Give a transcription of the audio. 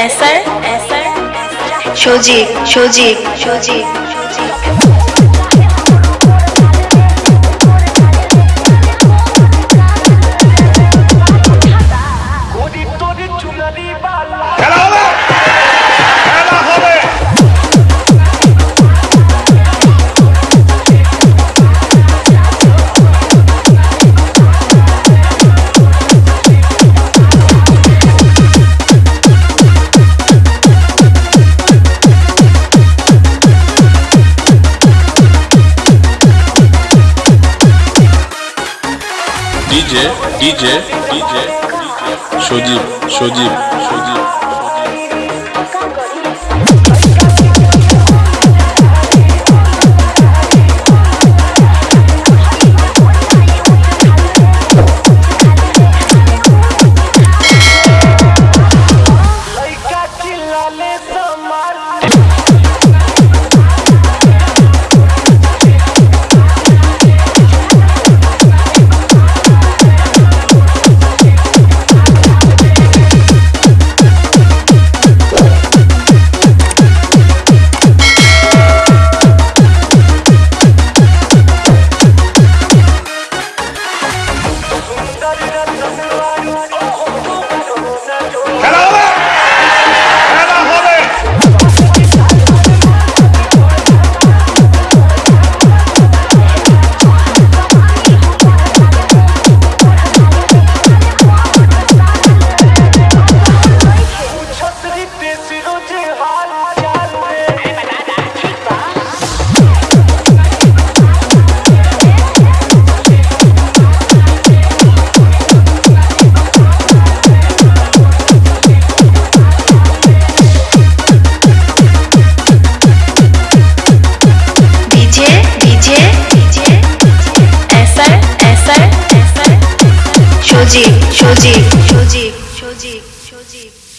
এসার এসার সজি সজি Saji DJ DJ DJ Sajib Sajib Sajib খেলা এসআর সজীব সজীব সজীব সজীব সজীব সজীব